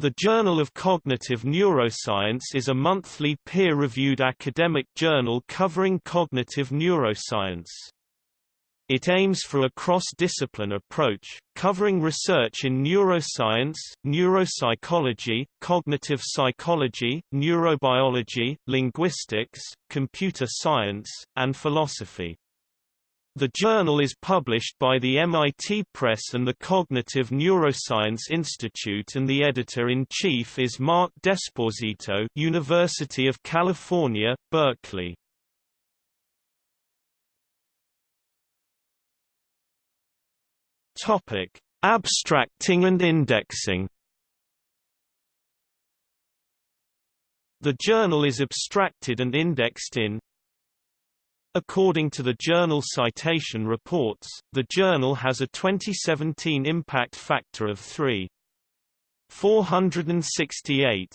The Journal of Cognitive Neuroscience is a monthly peer-reviewed academic journal covering cognitive neuroscience. It aims for a cross-discipline approach, covering research in neuroscience, neuropsychology, cognitive psychology, neurobiology, linguistics, computer science, and philosophy. The journal is published by the MIT Press and the Cognitive Neuroscience Institute and the editor-in-chief is Mark D'Esposito University of California, Berkeley. Topic: Abstracting and indexing. The journal is abstracted and indexed in According to the Journal Citation Reports, the journal has a 2017 impact factor of 3.468.